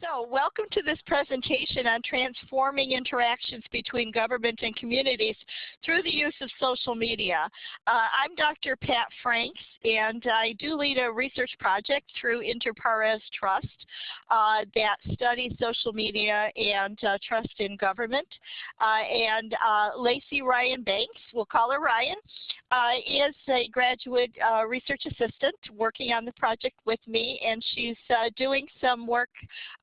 So welcome to this presentation on transforming interactions between government and communities through the use of social media. Uh, I'm Dr. Pat Franks and I do lead a research project through Inter Pares Trust uh, that studies social media and uh, trust in government. Uh, and uh, Lacey Ryan Banks, we'll call her Ryan, uh, is a graduate research assistant working on the project with me and she's doing some work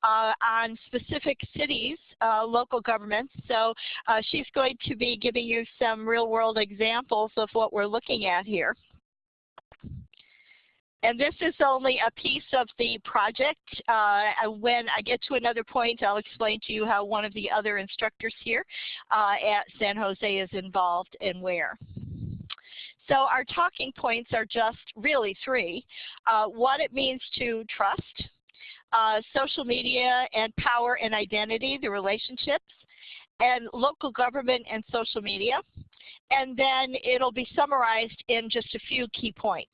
uh, on specific cities, uh, local governments. So uh, she's going to be giving you some real world examples of what we're looking at here. And this is only a piece of the project. Uh, when I get to another point, I'll explain to you how one of the other instructors here uh, at San Jose is involved and where. So our talking points are just really three. Uh, what it means to trust, uh, social media and power and identity, the relationships, and local government and social media. And then it'll be summarized in just a few key points.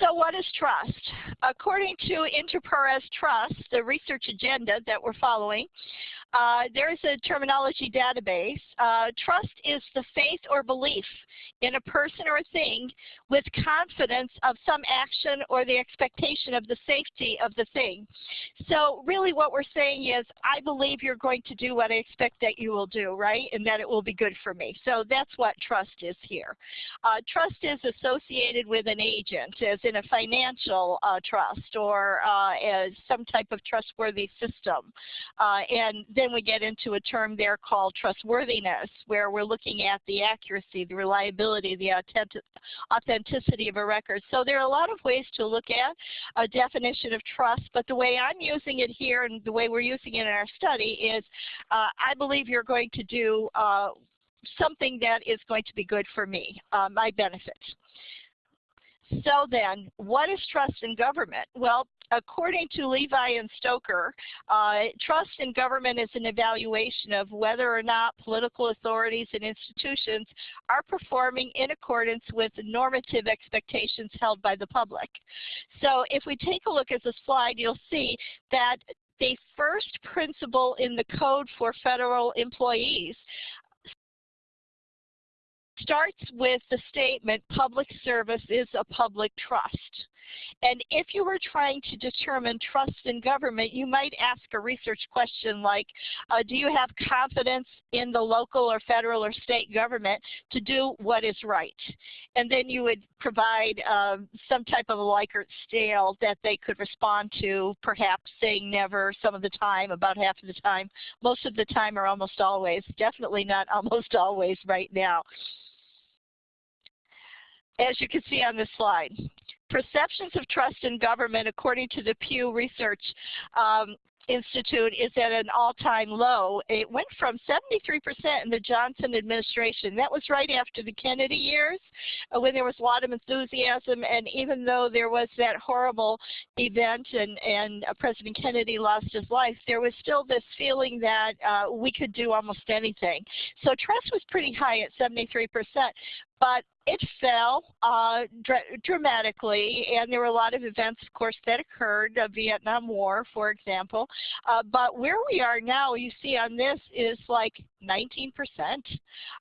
So what is trust? According to Inter Pares Trust, the research agenda that we're following, uh, there is a terminology database. Uh, trust is the faith or belief in a person or a thing with confidence of some action or the expectation of the safety of the thing. So really what we're saying is, I believe you're going to do what I expect that you will do, right? And that it will be good for me. So that's what trust is here. Uh, trust is associated with an agent, as in a financial uh, trust or uh, as some type of trustworthy system. And then we get into a term there called trustworthiness, where we're looking at the accuracy, the reliability, the authenticity of a record. So there are a lot of ways to look at a definition of trust, but the way I'm using it here and the way we're using it in our study is uh, I believe you're going to do uh, something that is going to be good for me, uh, my benefit. So then, what is trust in government? Well, according to Levi and Stoker, uh, trust in government is an evaluation of whether or not political authorities and institutions are performing in accordance with normative expectations held by the public. So if we take a look at the slide, you'll see that the first principle in the code for federal employees starts with the statement public service is a public trust. And if you were trying to determine trust in government, you might ask a research question like, uh, do you have confidence in the local or federal or state government to do what is right? And then you would provide um, some type of a Likert scale that they could respond to, perhaps saying never some of the time, about half of the time, most of the time or almost always, definitely not almost always right now as you can see on this slide. Perceptions of trust in government, according to the Pew Research um, Institute, is at an all-time low. It went from 73% in the Johnson administration. That was right after the Kennedy years, uh, when there was a lot of enthusiasm, and even though there was that horrible event and, and uh, President Kennedy lost his life, there was still this feeling that uh, we could do almost anything. So trust was pretty high at 73%, but it fell uh, dr dramatically, and there were a lot of events, of course, that occurred, the Vietnam War, for example. Uh, but where we are now, you see on this, is like 19%.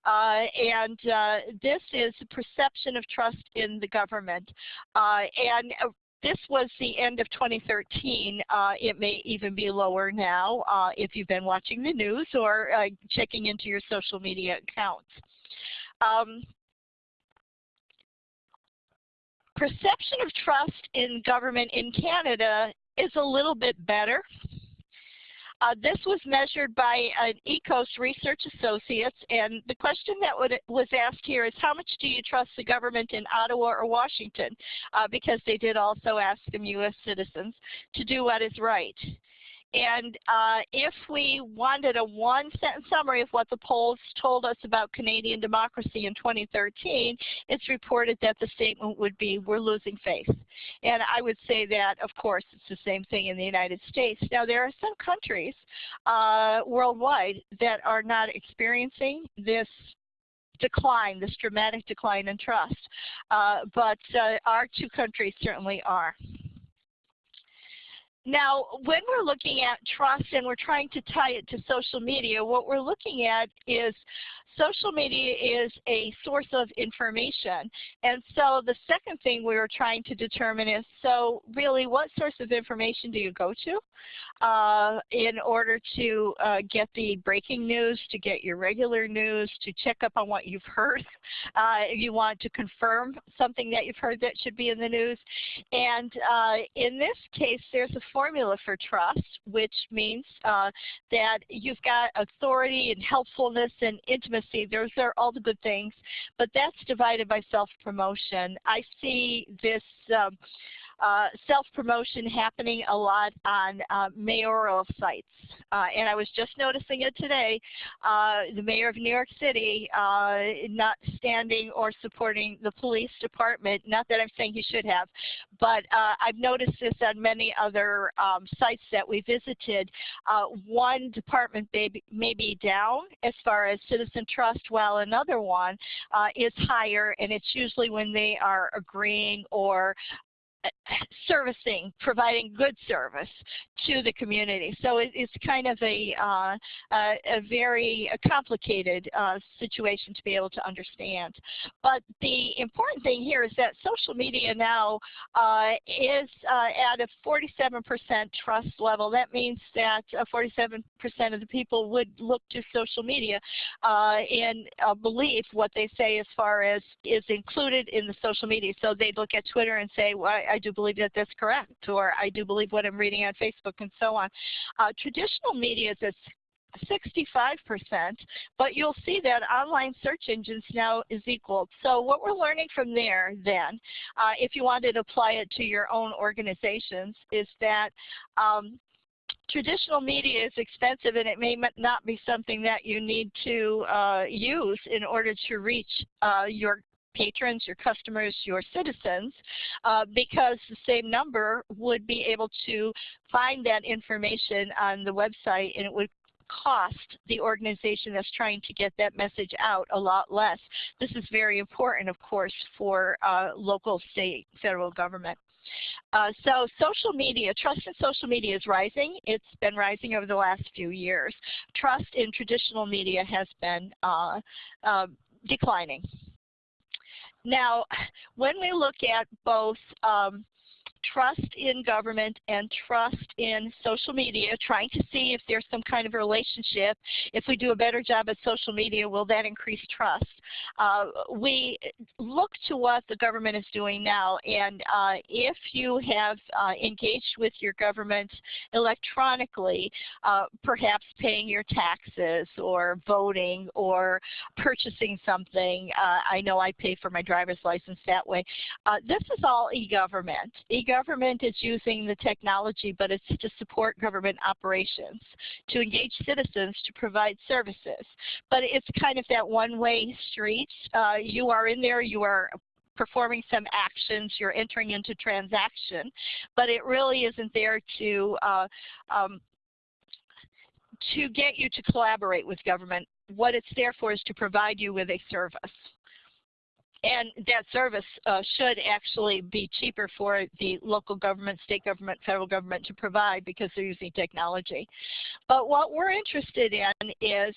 Uh, and uh, this is the perception of trust in the government. Uh, and uh, this was the end of 2013. Uh, it may even be lower now uh, if you've been watching the news or uh, checking into your social media accounts. Um, perception of trust in government in Canada is a little bit better. Uh, this was measured by an EKOS Research Associates, and the question that would, was asked here is how much do you trust the government in Ottawa or Washington? Uh, because they did also ask them U.S. citizens to do what is right. And uh, if we wanted a one-sentence summary of what the polls told us about Canadian democracy in 2013, it's reported that the statement would be, we're losing faith. And I would say that, of course, it's the same thing in the United States. Now, there are some countries uh, worldwide that are not experiencing this decline, this dramatic decline in trust. Uh, but uh, our two countries certainly are. Now, when we're looking at trust and we're trying to tie it to social media, what we're looking at is social media is a source of information. And so the second thing we were trying to determine is, so really what source of information do you go to uh, in order to uh, get the breaking news, to get your regular news, to check up on what you've heard, uh, if you want to confirm something that you've heard that should be in the news. And uh, in this case, there's a formula for trust, which means uh, that you've got authority and helpfulness and intimacy those are all the good things, but that's divided by self-promotion. I see this um, uh, self-promotion happening a lot on uh, mayoral sites. Uh, and I was just noticing it today, uh, the mayor of New York City uh, not standing or supporting the police department. Not that I'm saying he should have, but uh, I've noticed this on many other um, sites that we visited. one department may be, may be down as far as citizen trust, while another one is higher, and it's usually when they are agreeing or servicing, providing good service to the community. So it, it's kind of a, uh, a, a, very complicated uh, situation to be able to understand. But the important thing here is that social media now uh, is uh, at a 47% trust level. That means that 47% uh, of the people would look to social media uh, and believe what they say as far as is included in the social media. So they look at Twitter and say, well, I do believe that that's correct, or I do believe what I'm reading on Facebook and so on. Uh, traditional media is 65%, but you'll see that online search engines now is equal. So what we're learning from there then, uh, if you wanted to apply it to your own organizations, is that um, traditional media is expensive and it may not be something that you need to uh, use in order to reach uh, your patrons, your customers, your citizens, uh, because the same number would be able to find that information on the website and it would cost the organization that's trying to get that message out a lot less. This is very important, of course, for uh, local, state, federal government. Uh, so social media, trust in social media is rising. It's been rising over the last few years. Trust in traditional media has been uh, uh declining. Now, when we look at both um, trust in government and trust in social media, trying to see if there's some kind of relationship. If we do a better job at social media, will that increase trust? Uh, we look to what the government is doing now, and uh, if you have uh, engaged with your government electronically, uh, perhaps paying your taxes or voting or purchasing something, uh, I know I pay for my driver's license that way. Uh, this is all e-government. E-government government is using the technology, but it's to support government operations, to engage citizens to provide services. But it's kind of that one-way street. Uh, you are in there, you are performing some actions, you're entering into transaction, but it really isn't there to uh, um, to get you to collaborate with government. What it's there for is to provide you with a service and that service uh, should actually be cheaper for the local government, state government, federal government to provide because they're using technology. But what we're interested in is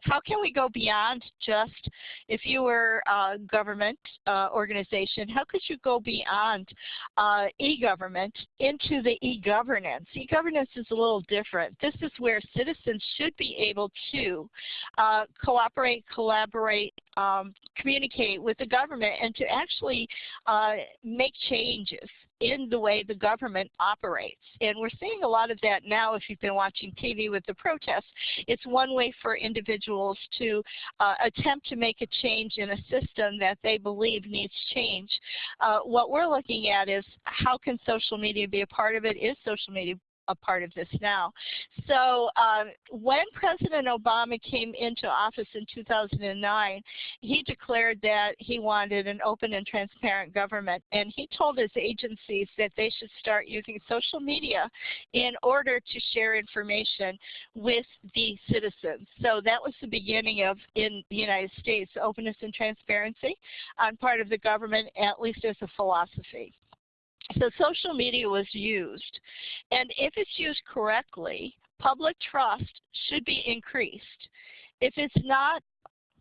how can we go beyond just, if you were a government uh, organization, how could you go beyond uh, e-government into the e-governance? E-governance is a little different. This is where citizens should be able to uh, cooperate, collaborate, um, communicate with the government and to actually uh, make changes in the way the government operates. And we're seeing a lot of that now if you've been watching TV with the protests. It's one way for individuals to uh, attempt to make a change in a system that they believe needs change. Uh, what we're looking at is how can social media be a part of it? Is social media a part of this now. So um, when President Obama came into office in 2009, he declared that he wanted an open and transparent government. And he told his agencies that they should start using social media in order to share information with the citizens. So that was the beginning of, in the United States, openness and transparency on part of the government, at least as a philosophy. So social media was used. And if it's used correctly, public trust should be increased. If it's not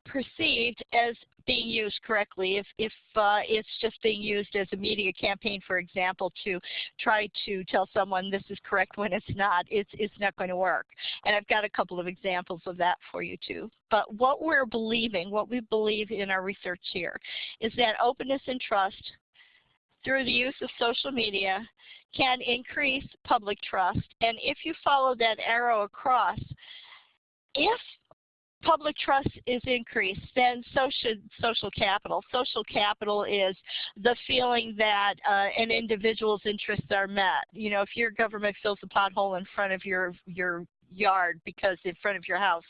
perceived as being used correctly, if, if uh, it's just being used as a media campaign, for example, to try to tell someone this is correct when it's not, it's, it's not going to work. And I've got a couple of examples of that for you too. But what we're believing, what we believe in our research here, is that openness and trust through the use of social media can increase public trust. And if you follow that arrow across, if public trust is increased, then so should social capital. Social capital is the feeling that uh, an individual's interests are met. You know, if your government fills a pothole in front of your your yard because in front of your house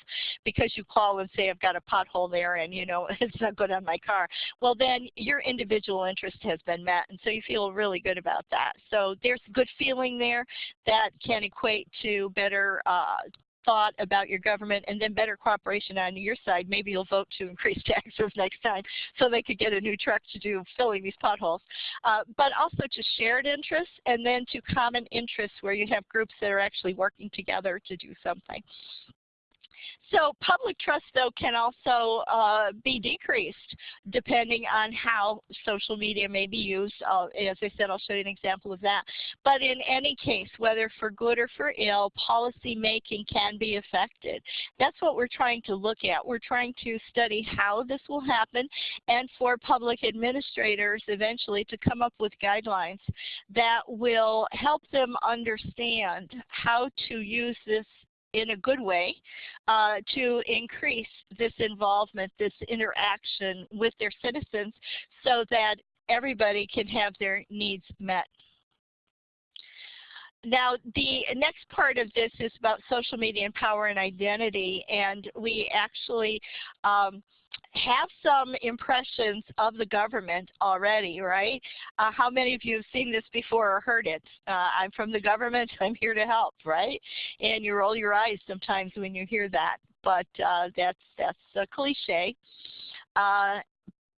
because you call and say I've got a pothole there and you know it's not good on my car. Well then your individual interest has been met and so you feel really good about that. So there's good feeling there that can equate to better uh, thought about your government and then better cooperation on your side, maybe you'll vote to increase taxes next time so they could get a new truck to do filling these potholes. Uh, but also to shared interests and then to common interests where you have groups that are actually working together to do something. So public trust, though, can also uh, be decreased depending on how social media may be used. Uh, as I said, I'll show you an example of that. But in any case, whether for good or for ill, policy making can be affected. That's what we're trying to look at. We're trying to study how this will happen and for public administrators eventually to come up with guidelines that will help them understand how to use this in a good way uh, to increase this involvement, this interaction with their citizens so that everybody can have their needs met. Now, the next part of this is about social media and power and identity, and we actually um, have some impressions of the government already, right? Uh, how many of you have seen this before or heard it? Uh, I'm from the government, I'm here to help, right? And you roll your eyes sometimes when you hear that, but uh, that's, that's a cliche.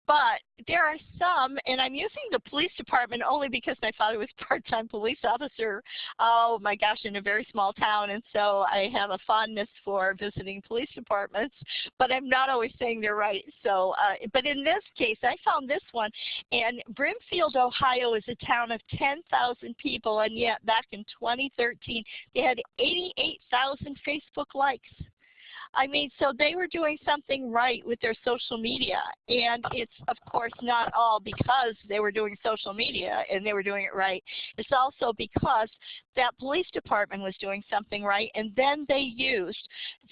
But there are some, and I'm using the police department only because my father was part-time police officer, oh my gosh, in a very small town, and so I have a fondness for visiting police departments, but I'm not always saying they're right. So, uh, but in this case, I found this one, and Brimfield, Ohio is a town of 10,000 people, and yet back in 2013, they had 88,000 Facebook likes. I mean, so they were doing something right with their social media. And it's, of course, not all because they were doing social media and they were doing it right. It's also because that police department was doing something right. And then they used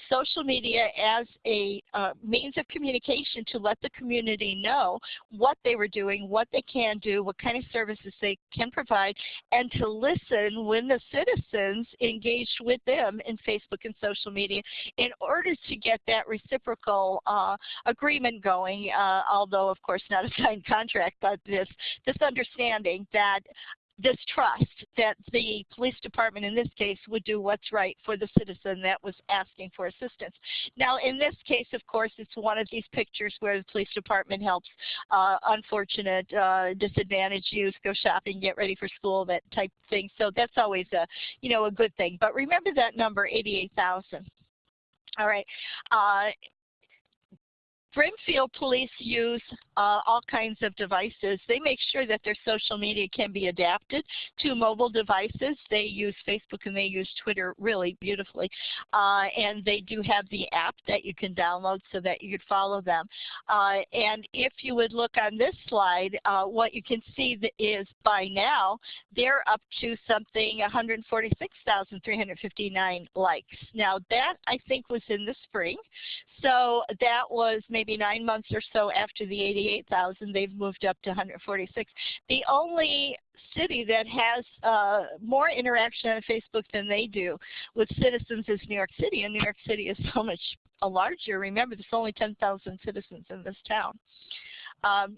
social media as a uh, means of communication to let the community know what they were doing, what they can do, what kind of services they can provide, and to listen when the citizens engaged with them in Facebook and social media in order order to get that reciprocal uh, agreement going, uh, although of course not a signed contract, but this, this understanding that this trust that the police department in this case would do what's right for the citizen that was asking for assistance. Now in this case of course it's one of these pictures where the police department helps uh, unfortunate uh, disadvantaged youth go shopping, get ready for school, that type of thing. So that's always a, you know, a good thing. But remember that number 88,000. All right. Uh, Brimfield police use uh, all kinds of devices. They make sure that their social media can be adapted to mobile devices. They use Facebook and they use Twitter really beautifully. Uh, and they do have the app that you can download so that you could follow them. Uh, and if you would look on this slide, uh, what you can see is by now, they're up to something 146,359 likes. Now that I think was in the spring. So that was maybe nine months or so after the 88,000. They've moved up to 146. The only city that has uh, more interaction on Facebook than they do with citizens is New York City, and New York City is so much larger. Remember, there's only 10,000 citizens in this town. Um,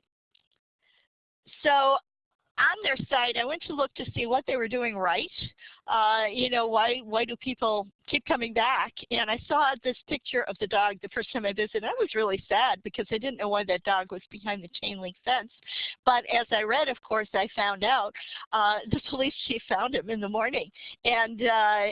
so on their site, I went to look to see what they were doing right. Uh, you know, why why do people keep coming back? And I saw this picture of the dog the first time I visited. I was really sad because I didn't know why that dog was behind the chain link fence. But as I read, of course, I found out uh, the police chief found him in the morning. And uh,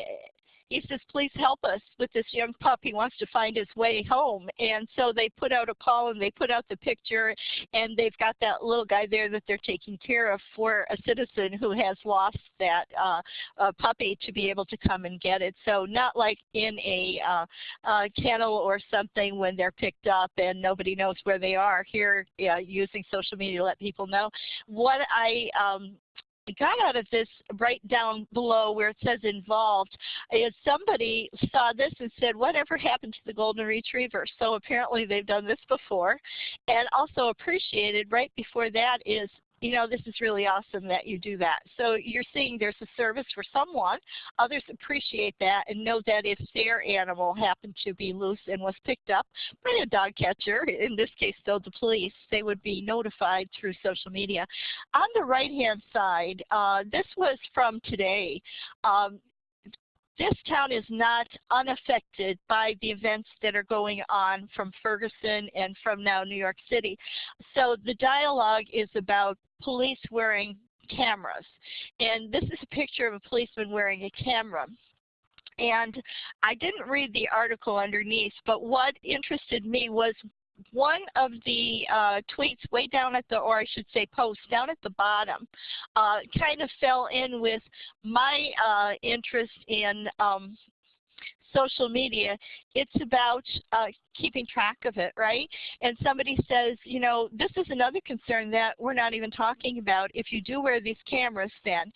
he says, please help us with this young pup. He wants to find his way home. And so they put out a call and they put out the picture and they've got that little guy there that they're taking care of for a citizen who has lost that uh, uh, puppy to be able to come and get it. So not like in a uh, uh, kennel or something when they're picked up and nobody knows where they are. Here, using social media to let people know. What I um, got out of this right down below where it says involved is somebody saw this and said, whatever happened to the golden retriever? So apparently they've done this before. And also appreciated right before that is you know, this is really awesome that you do that. So you're seeing there's a service for someone. Others appreciate that and know that if their animal happened to be loose and was picked up by a dog catcher, in this case though the police, they would be notified through social media. On the right-hand side, uh, this was from today. Um, this town is not unaffected by the events that are going on from Ferguson and from now New York City. So the dialogue is about police wearing cameras. And this is a picture of a policeman wearing a camera. And I didn't read the article underneath, but what interested me was one of the uh, tweets way down at the, or I should say posts down at the bottom, uh, kind of fell in with my uh, interest in um, social media, it's about uh, keeping track of it, right? And somebody says, you know, this is another concern that we're not even talking about. If you do wear these cameras then,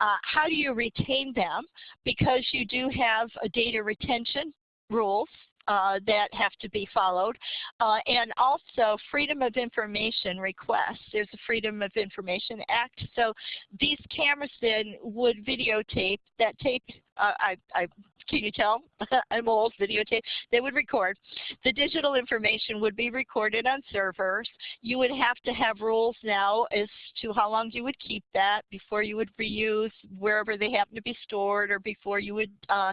uh, how do you retain them? Because you do have a data retention rules uh, that have to be followed. Uh, and also freedom of information requests. There's a Freedom of Information Act. So these cameras then would videotape that tape. I, I can you tell? I'm old, videotape. They would record. The digital information would be recorded on servers. You would have to have rules now as to how long you would keep that before you would reuse wherever they happen to be stored or before you would uh,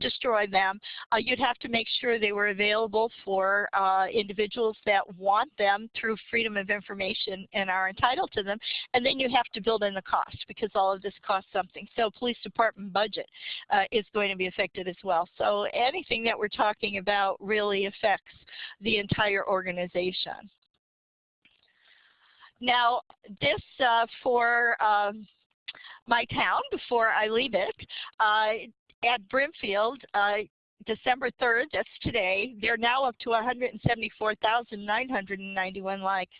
destroy them. Uh, you'd have to make sure they were available for uh, individuals that want them through freedom of information and are entitled to them. And then you have to build in the cost because all of this costs something. So police department budget uh, is going to be affected as well. So anything that we're talking about really affects the entire organization. Now, this uh, for um, my town before I leave it, uh, at Brimfield, uh, December 3rd, that's today, they're now up to 174,991 likes.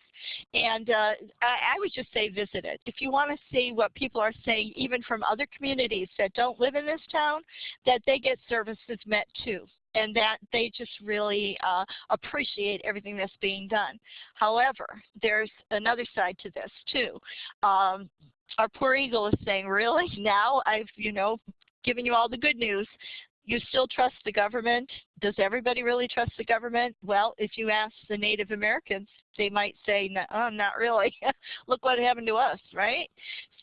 And uh, I, I, would just say visit it. If you want to see what people are saying, even from other communities that don't live in this town, that they get services met too and that they just really uh, appreciate everything that's being done. However, there's another side to this too. Um, our poor eagle is saying, really? Now I've, you know, given you all the good news you still trust the government. Does everybody really trust the government? Well, if you ask the Native Americans, they might say, no, oh, not really. Look what happened to us, right?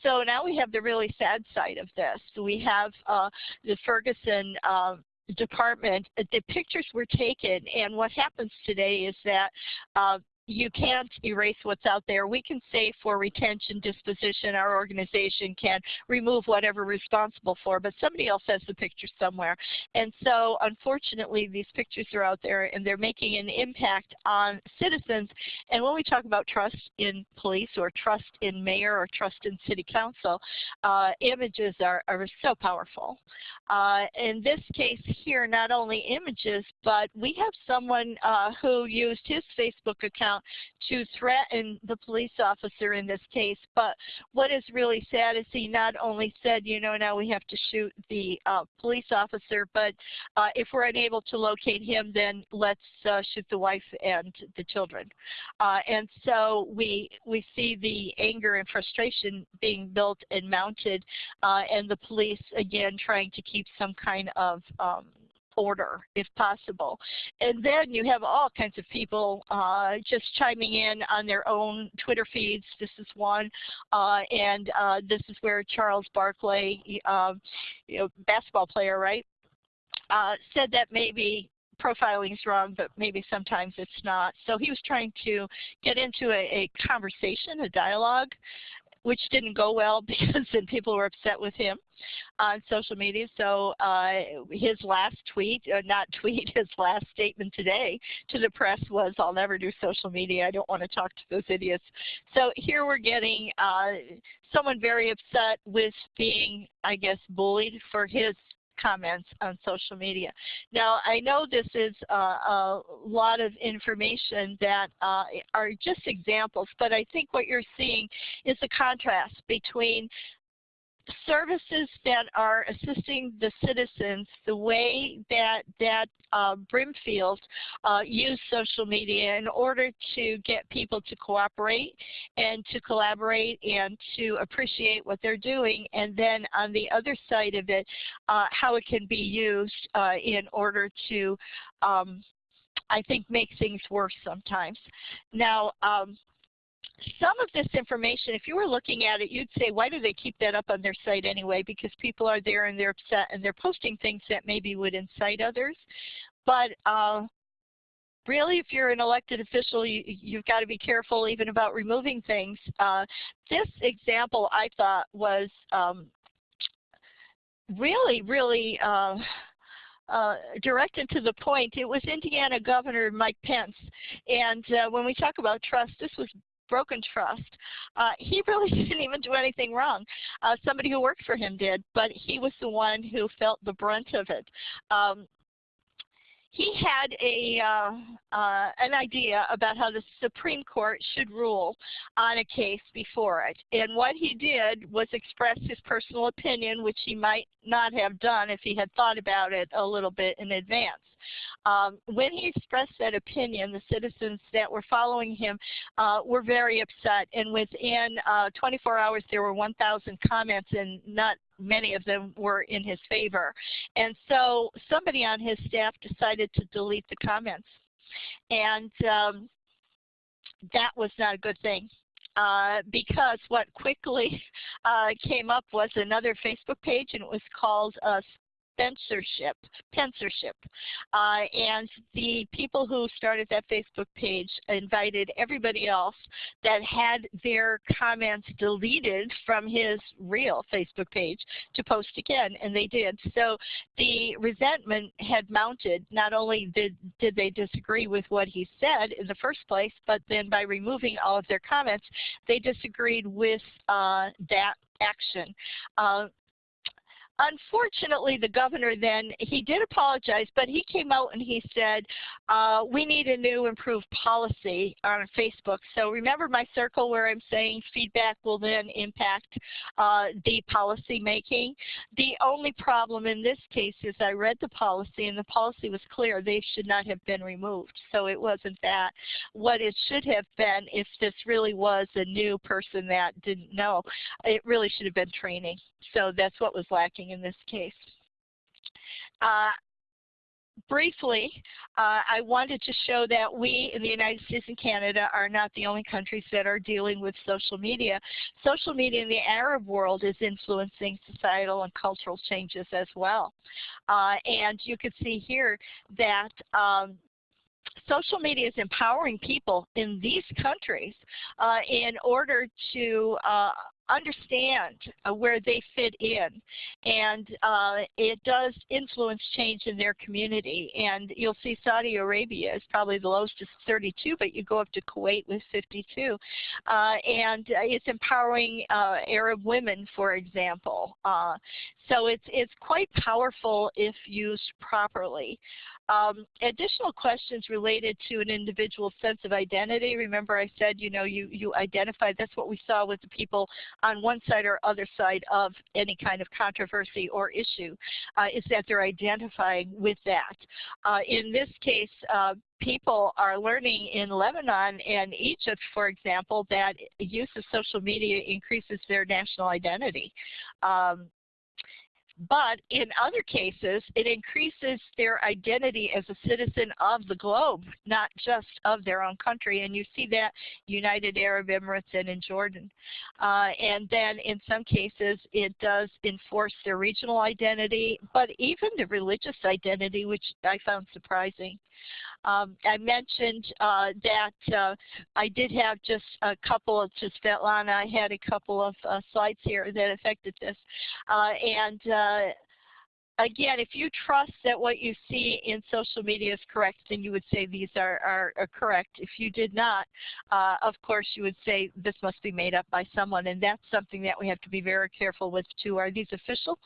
So now we have the really sad side of this. We have uh, the Ferguson uh, department, the pictures were taken, and what happens today is that uh, you can't erase what's out there. We can say for retention, disposition, our organization can remove whatever responsible for, but somebody else has the picture somewhere. And so unfortunately, these pictures are out there and they're making an impact on citizens. And when we talk about trust in police or trust in mayor or trust in city council, uh, images are, are so powerful. Uh, in this case here, not only images, but we have someone uh, who used his Facebook account to threaten the police officer in this case. But what is really sad is he not only said, you know, now we have to shoot the uh, police officer, but uh, if we're unable to locate him, then let's uh, shoot the wife and the children. Uh, and so we we see the anger and frustration being built and mounted, uh, and the police again trying to keep some kind of um, order if possible. And then you have all kinds of people uh, just chiming in on their own Twitter feeds. This is one. Uh, and uh, this is where Charles Barkley, um, you know, basketball player, right, uh, said that maybe profiling is wrong, but maybe sometimes it's not. So he was trying to get into a, a conversation, a dialogue, which didn't go well because then people were upset with him on social media. So uh, his last tweet, uh, not tweet, his last statement today to the press was, I'll never do social media. I don't want to talk to those idiots. So here we're getting uh, someone very upset with being, I guess, bullied for his comments on social media. Now, I know this is uh, a lot of information that uh, are just examples, but I think what you're seeing is a contrast between services that are assisting the citizens the way that that uh, Brimfield uh, use social media in order to get people to cooperate and to collaborate and to appreciate what they're doing. And then on the other side of it, uh, how it can be used uh, in order to um, I think make things worse sometimes. Now, um, some of this information, if you were looking at it, you'd say, why do they keep that up on their site anyway? Because people are there and they're upset and they're posting things that maybe would incite others. But uh, really, if you're an elected official, you, have got to be careful even about removing things. Uh, this example I thought was um, really, really uh, uh, directed to the point. It was Indiana Governor Mike Pence. And uh, when we talk about trust, this was broken trust. Uh, he really didn't even do anything wrong. Uh, somebody who worked for him did, but he was the one who felt the brunt of it. Um, he had a uh, uh, an idea about how the Supreme Court should rule on a case before it. And what he did was express his personal opinion, which he might not have done if he had thought about it a little bit in advance. Um, when he expressed that opinion, the citizens that were following him uh, were very upset. And within uh, 24 hours, there were 1,000 comments, and not many of them were in his favor. And so somebody on his staff decided to delete the comments. And um, that was not a good thing. Uh, because what quickly uh, came up was another Facebook page, and it was called uh, censorship, censorship. Uh, and the people who started that Facebook page invited everybody else that had their comments deleted from his real Facebook page to post again, and they did. So the resentment had mounted. Not only did, did they disagree with what he said in the first place, but then by removing all of their comments, they disagreed with uh, that action. Uh, unfortunately, the governor then, he did apologize, but he came out and he said, uh, we need a new improved policy on Facebook. So remember my circle where I'm saying feedback will then impact uh, the policy making? The only problem in this case is I read the policy and the policy was clear. They should not have been removed. So it wasn't that. What it should have been if this really was a new person that didn't know, it really should have been training. So that's what was lacking in this case. Uh, briefly, uh, I wanted to show that we in the United States and Canada are not the only countries that are dealing with social media. Social media in the Arab world is influencing societal and cultural changes as well. Uh, and you can see here that um, social media is empowering people in these countries uh, in order to uh, understand uh, where they fit in. And uh, it does influence change in their community. And you'll see Saudi Arabia is probably the lowest is 32, but you go up to Kuwait with 52. Uh, and it's empowering uh, Arab women, for example. Uh, so it's, it's quite powerful if used properly. Um, additional questions related to an individual's sense of identity. Remember I said, you know, you, you identify, that's what we saw with the people on one side or other side of any kind of controversy or issue, uh, is that they're identifying with that. Uh, in this case, uh, people are learning in Lebanon and Egypt, for example, that use of social media increases their national identity. Um, But in other cases, it increases their identity as a citizen of the globe, not just of their own country. And you see that United Arab Emirates and in Jordan. Uh, and then in some cases, it does enforce their regional identity, but even the religious identity, which I found surprising. Um, I mentioned uh, that uh, I did have just a couple of, just Svetlana, I had a couple of uh, slides here that affected this. Uh, and uh, again, if you trust that what you see in social media is correct, then you would say these are, are, are correct. If you did not, uh, of course, you would say this must be made up by someone, and that's something that we have to be very careful with too. Are these official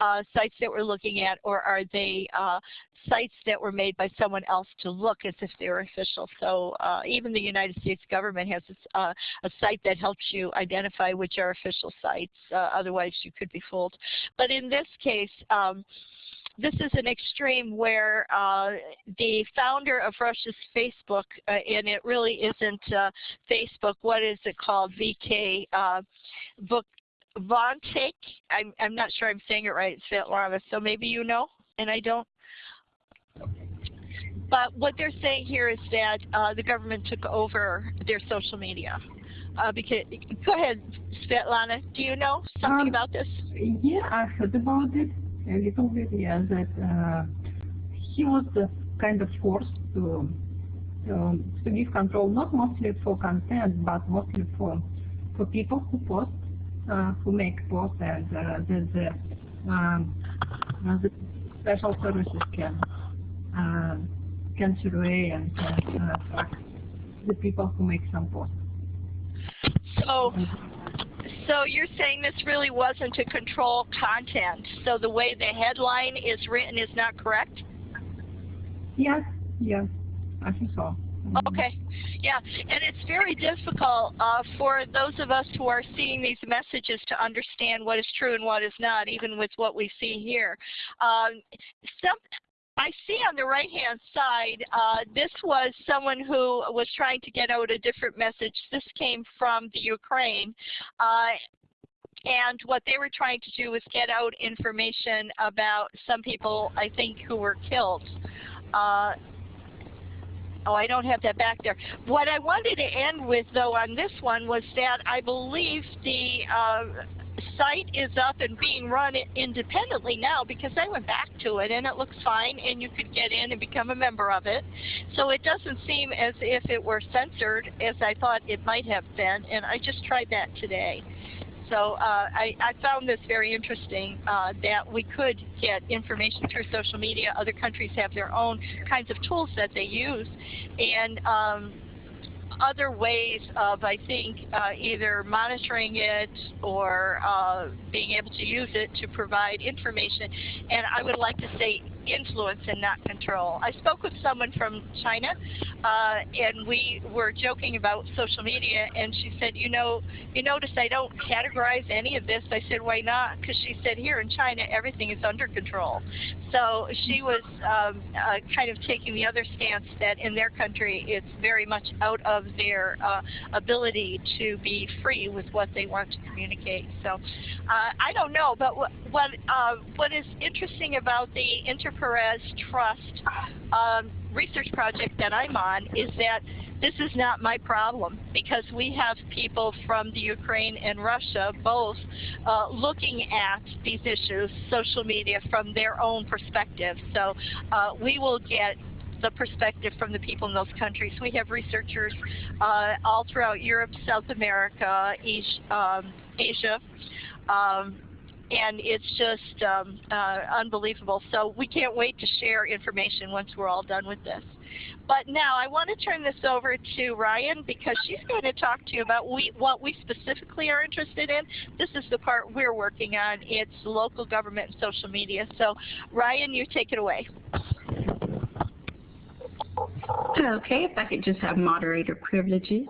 uh, sites that we're looking at, or are they uh, sites that were made by someone else to look as if they were official? So uh, even the United States government has uh, a site that helps you identify which are official sites. Uh, otherwise, you could be fooled. But in this case, um, this is an extreme where uh, the founder of Russia's Facebook, uh, and it really isn't uh, Facebook, what is it called, VK, uh, Book, I'm, I'm not sure I'm saying it right, Svetlana, so maybe you know, and I don't. But what they're saying here is that uh, the government took over their social media. Uh, because, go ahead, Svetlana. Do you know something um, about this? Yeah, I heard about it a little bit, yeah, that uh, he was kind of forced to, to, to give control, not mostly for content, but mostly for for people who post, uh, who make posts, and uh, the, the, um, uh, the special services can uh, can survey and can uh, track the people who make some posts. So so you're saying this really wasn't to control content. So the way the headline is written is not correct? Yes, yes, I think so. Okay, yeah, and it's very difficult uh, for those of us who are seeing these messages to understand what is true and what is not, even with what we see here. Um, some, I see on the right-hand side, uh, this was someone who was trying to get out a different message. This came from the Ukraine. Uh, and what they were trying to do was get out information about some people, I think, who were killed. Uh, oh, I don't have that back there. What I wanted to end with, though, on this one was that I believe the uh, site is up and being run independently now because I went back to it and it looks fine and you could get in and become a member of it. So it doesn't seem as if it were censored as I thought it might have been and I just tried that today. So uh, I, I, found this very interesting uh, that we could get information through social media. Other countries have their own kinds of tools that they use. And um, other ways of, I think, uh, either monitoring it or uh, being able to use it to provide information. And I would like to say influence and not control. I spoke with someone from China, uh, and we were joking about social media, and she said, you know, you notice I don't categorize any of this. I said, why not? Because she said, here in China, everything is under control. So she was um, uh, kind of taking the other stance that in their country, it's very much out of their uh, ability to be free with what they want to communicate. So uh, I don't know, but what what, uh, what is interesting about the inter Pares Trust um, research project that I'm on is that this is not my problem because we have people from the Ukraine and Russia both uh, looking at these issues, social media, from their own perspective. So uh, we will get the perspective from the people in those countries. We have researchers uh, all throughout Europe, South America, um, Asia, um, and it's just um, uh, unbelievable. So we can't wait to share information once we're all done with this. But now I want to turn this over to Ryan because she's going to talk to you about we, what we specifically are interested in. This is the part we're working on. It's local government and social media. So Ryan, you take it away. Okay, if I could just have moderator privileges.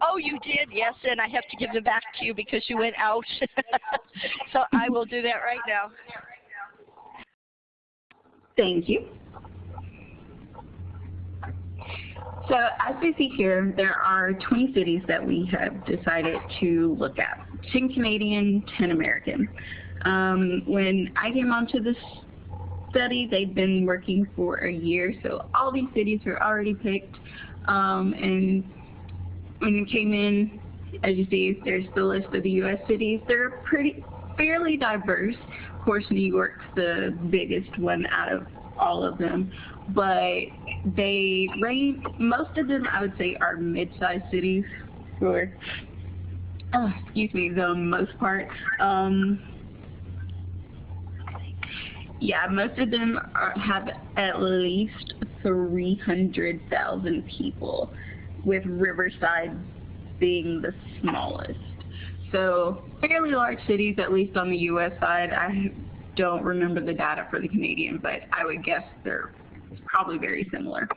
Oh, you did? Yes, and I have to give them back to you because you went out. so I will do that right now. Thank you. So as we see here, there are 20 cities that we have decided to look at, 10 Canadian, 10 American. Um, when I came onto this study, they'd been working for a year, so all these cities were already picked. Um, and when you came in, as you see, there's the list of the U.S. cities. They're pretty fairly diverse. Of course, New York's the biggest one out of all of them, but they range, most of them I would say are mid-sized cities for, oh, excuse me, the most part. Um, yeah, most of them are, have at least 300,000 people, with Riverside being the smallest. So fairly large cities, at least on the U.S. side. I don't remember the data for the Canadian, but I would guess they're probably very similar.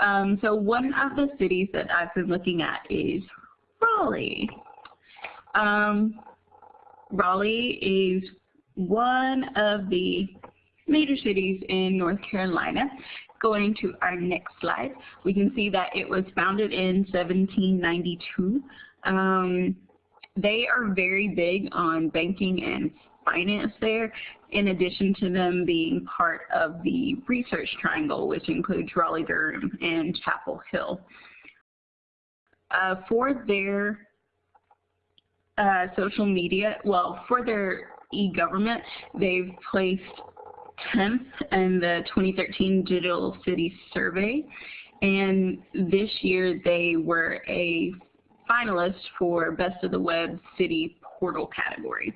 Um, so one of the cities that I've been looking at is Raleigh. Um, Raleigh is one of the major cities in North Carolina. Going to our next slide, we can see that it was founded in 1792. Um, they are very big on banking and finance there, in addition to them being part of the Research Triangle, which includes Raleigh-Durham and Chapel Hill. Uh, for their uh, social media, well, for their e-government, they've placed 10th in the 2013 Digital City Survey, and this year they were a finalist for Best of the Web City Portal category.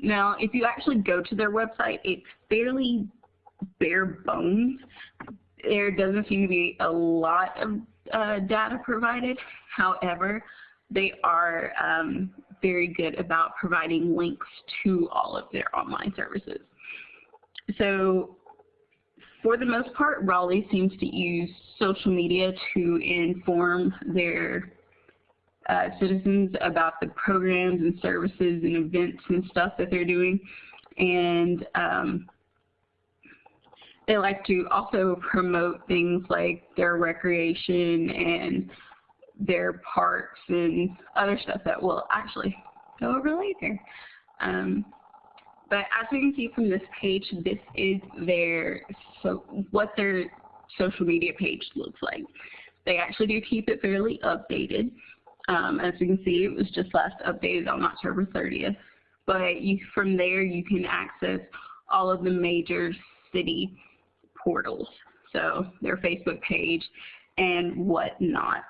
Now, if you actually go to their website, it's fairly bare bones. There doesn't seem to be a lot of uh, data provided. However, they are um, very good about providing links to all of their online services. So for the most part, Raleigh seems to use social media to inform their uh, citizens about the programs and services and events and stuff that they're doing. And um, they like to also promote things like their recreation and their parks and other stuff that we'll actually go over later. Um, but as we can see from this page, this is their so what their social media page looks like. They actually do keep it fairly updated. Um, as you can see, it was just last updated on October 30th. But you, from there, you can access all of the major city portals, so their Facebook page and whatnot.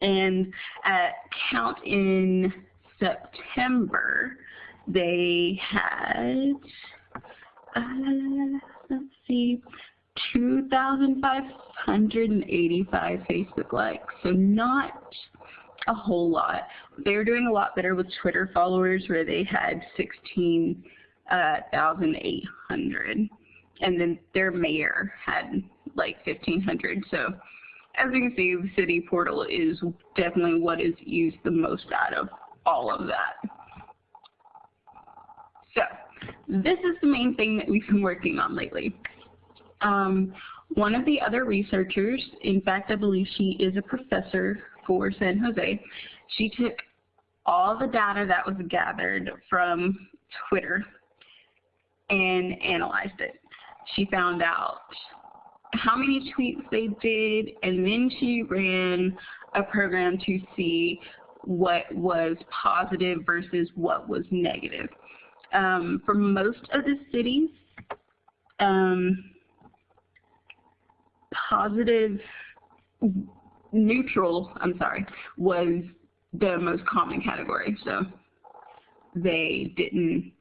And at count in September, they had, uh, let's see, 2,585 Facebook likes, so not a whole lot. They were doing a lot better with Twitter followers where they had 16,800. Uh, and then their mayor had like 1,500. So as you can see, the city portal is definitely what is used the most out of all of that. So this is the main thing that we've been working on lately. Um, one of the other researchers, in fact, I believe she is a professor for San Jose, she took all the data that was gathered from Twitter and analyzed it. She found out how many tweets they did, and then she ran a program to see what was positive versus what was negative. Um, for most of the cities, um, positive, neutral, I'm sorry, was the most common category. So they didn't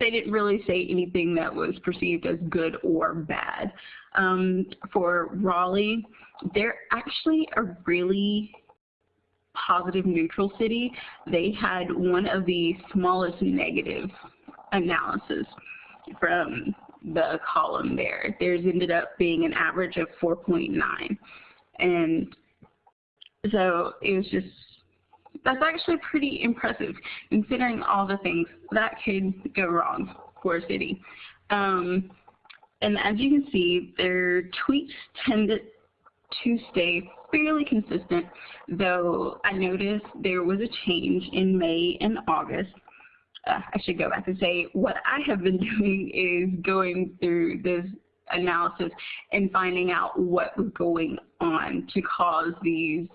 they didn't really say anything that was perceived as good or bad. Um, for Raleigh, they're actually a really positive neutral city. They had one of the smallest negative analysis from the column there. Theirs ended up being an average of 4.9. And so it was just, that's actually pretty impressive considering all the things that could go wrong for a city. Um, and as you can see, their tweets tended to stay fairly consistent, though I noticed there was a change in May and August uh, I should go back and say what I have been doing is going through this analysis and finding out what was going on to cause these,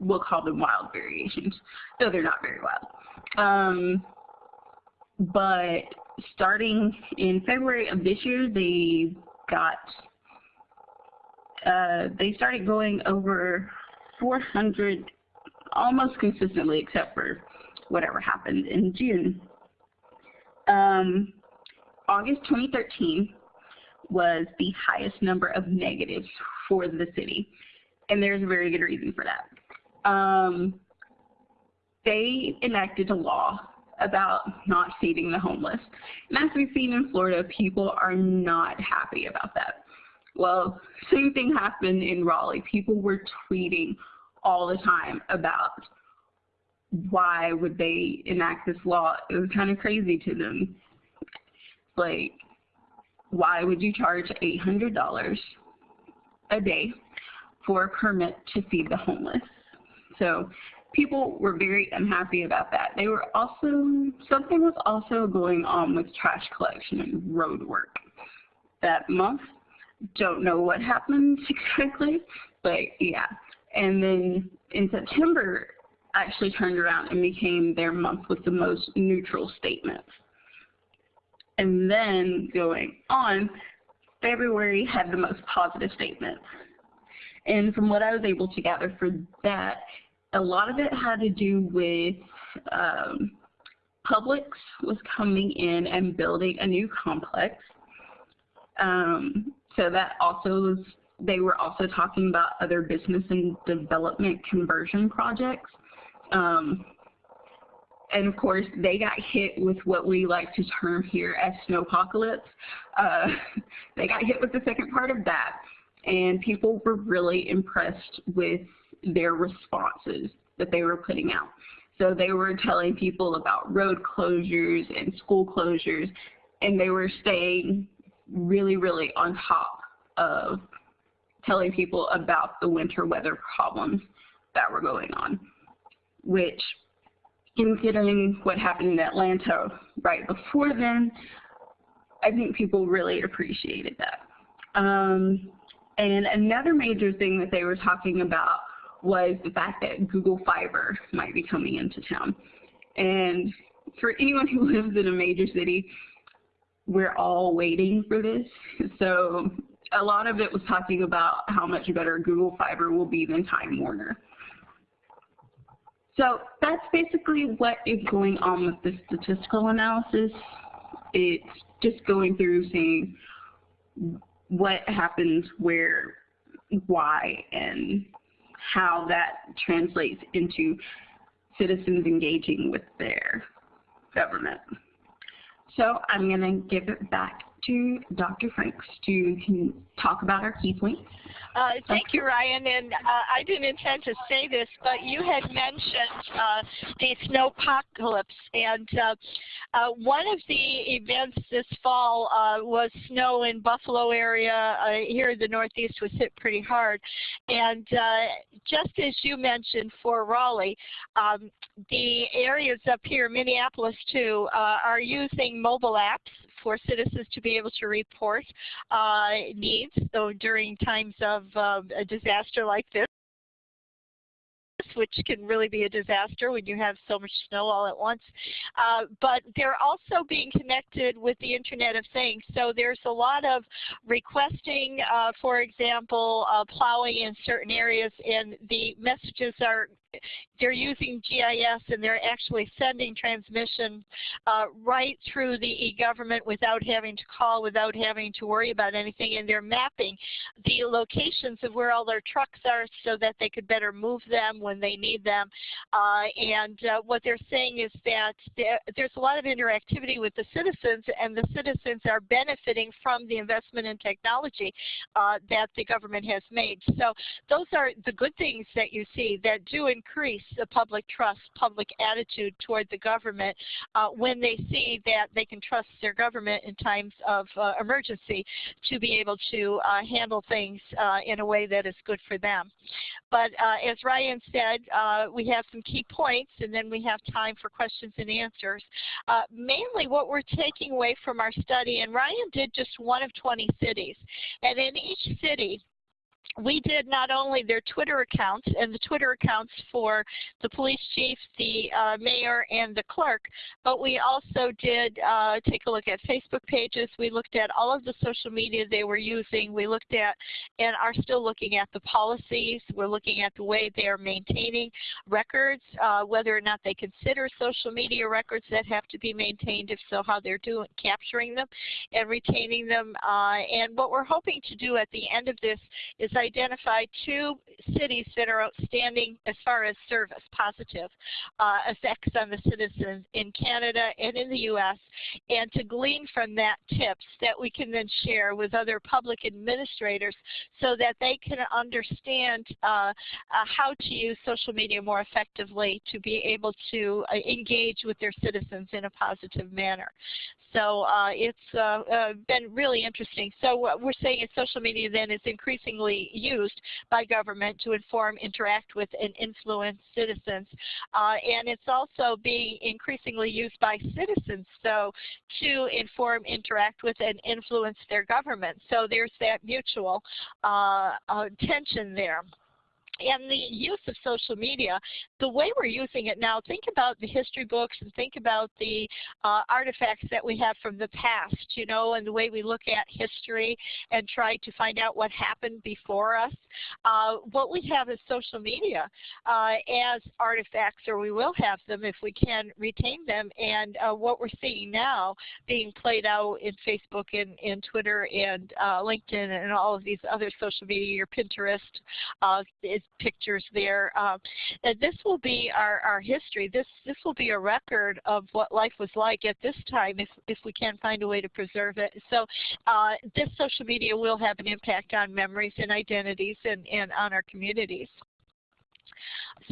we'll call them wild variations, though they're not very wild. Um, but starting in February of this year, they got, uh, they started going over 400 almost consistently except for whatever happened in June. Um, August 2013 was the highest number of negatives for the city, and there's a very good reason for that. Um, they enacted a law about not feeding the homeless. And as we've seen in Florida, people are not happy about that. Well, same thing happened in Raleigh. People were tweeting all the time about why would they enact this law. It was kind of crazy to them. Like, why would you charge $800 a day for a permit to feed the homeless? So people were very unhappy about that. They were also, something was also going on with trash collection and road work that month. Don't know what happened exactly, but yeah. And then in September, actually turned around and became their month with the most neutral statements. And then going on, February had the most positive statements. And from what I was able to gather for that, a lot of it had to do with um, Publix was coming in and building a new complex. Um, so that also was, they were also talking about other business and development conversion projects. Um, and of course, they got hit with what we like to term here as snowpocalypse. Uh, they got hit with the second part of that, and people were really impressed with their responses that they were putting out. So they were telling people about road closures and school closures, and they were staying really, really on top of telling people about the winter weather problems that were going on which considering what happened in Atlanta right before then, I think people really appreciated that. Um, and another major thing that they were talking about was the fact that Google Fiber might be coming into town. And for anyone who lives in a major city, we're all waiting for this. So a lot of it was talking about how much better Google Fiber will be than Time Warner. So that's basically what is going on with the statistical analysis. It's just going through seeing what happens where, why, and how that translates into citizens engaging with their government. So I'm going to give it back to Dr. Franks to talk about our key points. Uh, thank you, Ryan. And uh, I didn't intend to say this, but you had mentioned uh, the snowpocalypse. And uh, uh, one of the events this fall uh, was snow in Buffalo area. here in the Northeast was hit pretty hard. And just as you mentioned for Raleigh, um, the areas up here, Minneapolis too, are using mobile apps for citizens to be able to report uh, needs so during times of um, a disaster like this which can really be a disaster when you have so much snow all at once. Uh, but they're also being connected with the Internet of Things. So there's a lot of requesting, uh, for example, uh, plowing in certain areas, and the messages are they're using GIS and they're actually sending transmission uh, right through the e-government without having to call, without having to worry about anything, and they're mapping the locations of where all their trucks are so that they could better move them when they need them. Uh, and uh, what they're saying is that there's a lot of interactivity with the citizens, and the citizens are benefiting from the investment in technology uh, that the government has made. So those are the good things that you see that do increase the public trust, public attitude toward the government uh, when they see that they can trust their government in times of uh, emergency to be able to uh, handle things uh, in a way that is good for them. But uh, as Ryan said, uh, we have some key points and then we have time for questions and answers. mainly what we're taking away from our study, and Ryan did just one of 20 cities, and in each city, we did not only their Twitter accounts and the Twitter accounts for the police chief, the uh, mayor, and the clerk, but we also did uh, take a look at Facebook pages. We looked at all of the social media they were using. We looked at and are still looking at the policies. We're looking at the way they are maintaining records, uh, whether or not they consider social media records that have to be maintained, if so, how they're doing capturing them and retaining them. Uh, and what we're hoping to do at the end of this is identify two cities that are outstanding as far as service, positive uh, effects on the citizens in Canada and in the U.S., and to glean from that tips that we can then share with other public administrators so that they can understand uh, uh, how to use social media more effectively to be able to uh, engage with their citizens in a positive manner. So uh, it's uh, uh, been really interesting. So what we're saying is social media then is increasingly used by government to inform, interact with, and influence citizens. Uh, and it's also being increasingly used by citizens so to inform, interact with, and influence their government. So there's that mutual uh, uh, tension there and the use of social media, the way we're using it now, think about the history books and think about the uh, artifacts that we have from the past, you know, and the way we look at history and try to find out what happened before us. Uh, what we have is social media uh, as artifacts, or we will have them if we can retain them. And uh, what we're seeing now being played out in Facebook and, and Twitter and uh, LinkedIn and all of these other social media, your Pinterest, uh, is pictures there. Um, this will be our, our history. This, this will be a record of what life was like at this time if, if we can find a way to preserve it. So uh, this social media will have an impact on memories and identities and, and on our communities.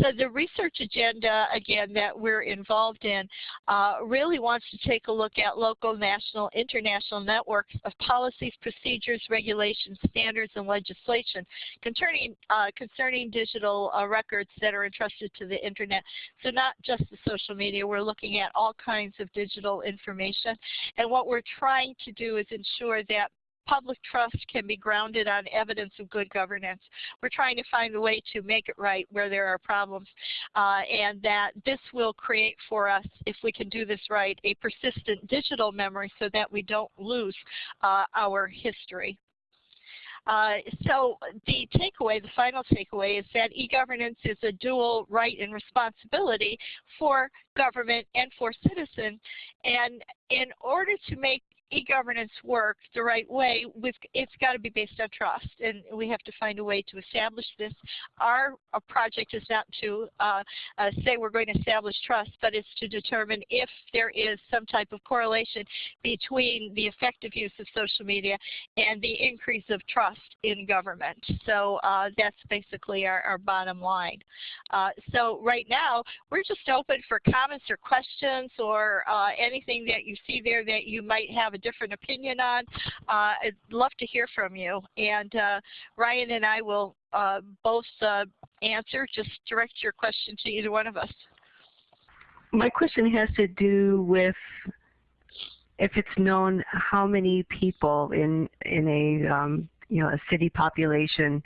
So the research agenda, again, that we're involved in uh, really wants to take a look at local, national, international networks of policies, procedures, regulations, standards, and legislation concerning, uh, concerning digital uh, records that are entrusted to the Internet. So not just the social media, we're looking at all kinds of digital information. And what we're trying to do is ensure that public trust can be grounded on evidence of good governance. We're trying to find a way to make it right where there are problems uh, and that this will create for us, if we can do this right, a persistent digital memory so that we don't lose uh, our history. Uh, so the takeaway, the final takeaway is that e-governance is a dual right and responsibility for government and for citizens. And in order to make e-governance work the right way, it's got to be based on trust, and we have to find a way to establish this. Our, our project is not to uh, uh, say we're going to establish trust, but it's to determine if there is some type of correlation between the effective use of social media and the increase of trust in government. So uh, that's basically our, our bottom line. Uh, so right now, we're just open for comments or questions or uh, anything that you see there that you might have a different opinion on, uh, I'd love to hear from you. And uh, Ryan and I will uh, both uh, answer. Just direct your question to either one of us. My question has to do with if it's known how many people in in a um, you know a city population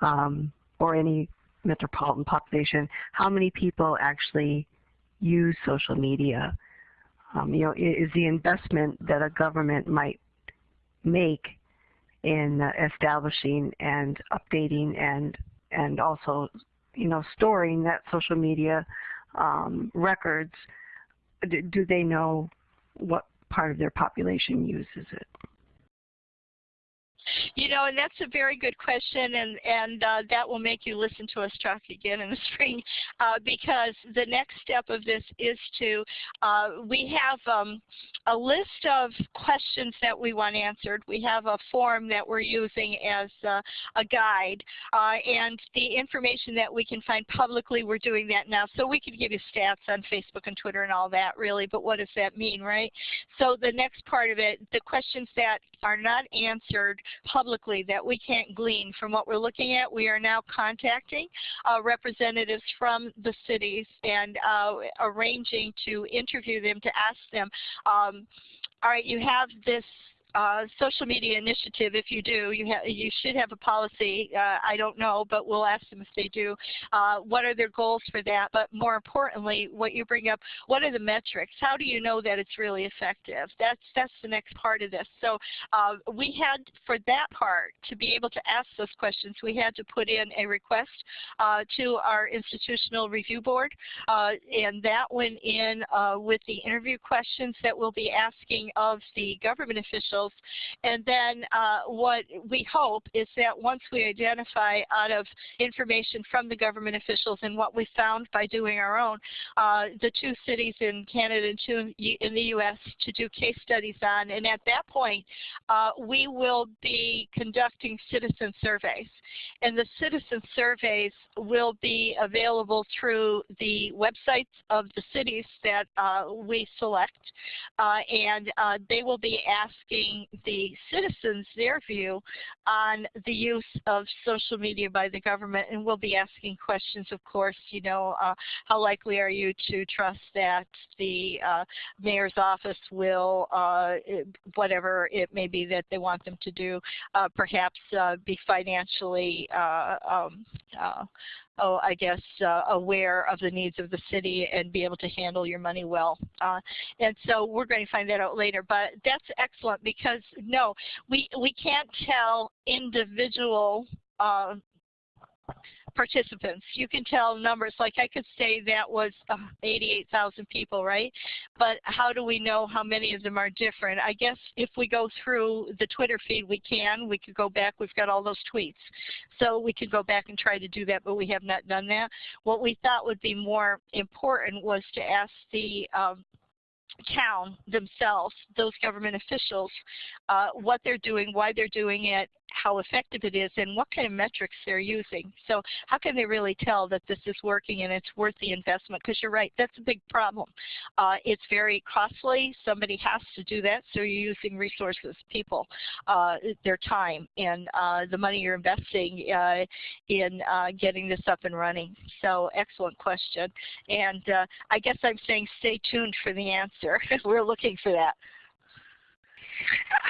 um, or any metropolitan population, how many people actually use social media um, you know, is the investment that a government might make in uh, establishing and updating and and also, you know, storing that social media um, records. Do, do they know what part of their population uses it? You know, and that's a very good question, and and uh, that will make you listen to us talk again in the spring, uh, because the next step of this is to uh, we have um, a list of questions that we want answered. We have a form that we're using as uh, a guide, uh, and the information that we can find publicly, we're doing that now. So we could give you stats on Facebook and Twitter and all that, really, but what does that mean, right? So the next part of it, the questions that are not answered publicly that we can't glean from what we're looking at, we are now contacting uh, representatives from the cities and uh, arranging to interview them to ask them, um, all right, you have this uh, social media initiative, if you do, you, you should have a policy. Uh, I don't know, but we'll ask them if they do. Uh, what are their goals for that? But more importantly, what you bring up, what are the metrics? How do you know that it's really effective? That's, that's the next part of this. So uh, we had, for that part, to be able to ask those questions, we had to put in a request uh, to our institutional review board, uh, and that went in with the interview questions that we'll be asking of the government officials And then uh, what we hope is that once we identify out of information from the government officials and what we found by doing our own, uh, the two cities in Canada and two in the U.S. to do case studies on. And at that point, uh, we will be conducting citizen surveys. And the citizen surveys will be available through the websites of the cities that uh, we select. Uh, and uh, they will be asking the citizens their view on the use of social media by the government, and we'll be asking questions, of course, you know, uh, how likely are you to trust that the uh, mayor's office will, uh, whatever it may be that they want them to do, uh, perhaps uh, be financially uh, um, oh, I guess, uh, aware of the needs of the city and be able to handle your money well. Uh, and so we're going to find that out later. But that's excellent because, no, we, we can't tell individual uh, participants. You can tell numbers, like I could say that was uh, 88,000 people, right? But how do we know how many of them are different? I guess if we go through the Twitter feed, we can. We could go back. We've got all those tweets. So we could go back and try to do that, but we have not done that. What we thought would be more important was to ask the um, town themselves, those government officials, uh, what they're doing, why they're doing it, how effective it is and what kind of metrics they're using. So how can they really tell that this is working and it's worth the investment? Because you're right, that's a big problem. Uh, it's very costly. Somebody has to do that, so you're using resources, people, uh, their time, and uh, the money you're investing uh, in uh, getting this up and running. So excellent question. And uh, I guess I'm saying stay tuned for the answer. We're looking for that.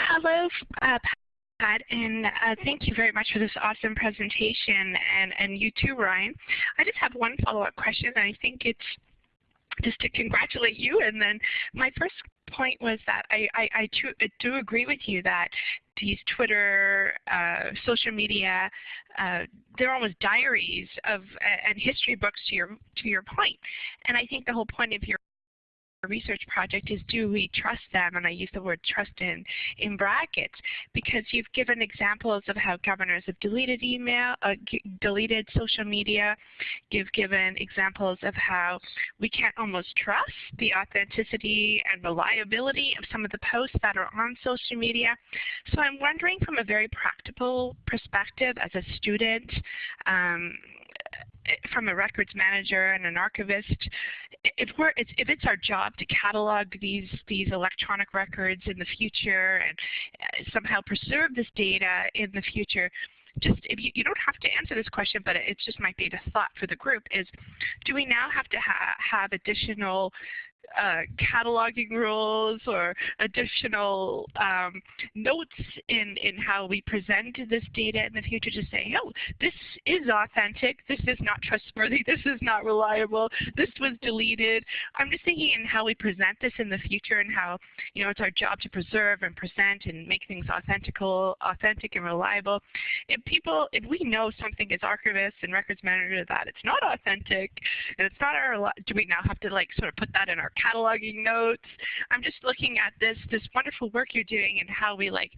Hello, uh, And uh, thank you very much for this awesome presentation, and, and you too, Ryan. I just have one follow-up question, and I think it's just to congratulate you. And then my first point was that I, I, I, do agree with you that these Twitter, uh, social media, uh, they're almost diaries of and history books to your to your point. And I think the whole point of your research project is do we trust them? And I use the word trust in, in brackets because you've given examples of how governors have deleted email, uh, deleted social media. You've given examples of how we can't almost trust the authenticity and reliability of some of the posts that are on social media. So I'm wondering from a very practical perspective as a student, um, from a records manager and an archivist, if we're if it's our job to catalog these these electronic records in the future and uh, somehow preserve this data in the future, just if you, you don't have to answer this question, but it just might be the thought for the group is, do we now have to ha have additional uh, cataloging rules or additional um, notes in, in how we present this data in the future to say, oh, this is authentic, this is not trustworthy, this is not reliable, this was deleted. I'm just thinking in how we present this in the future and how you know it's our job to preserve and present and make things authentical, authentic and reliable. If people, if we know something as archivists and records managers that it's not authentic and it's not our, do we now have to like sort of put that in our cataloging notes. I'm just looking at this this wonderful work you're doing and how we like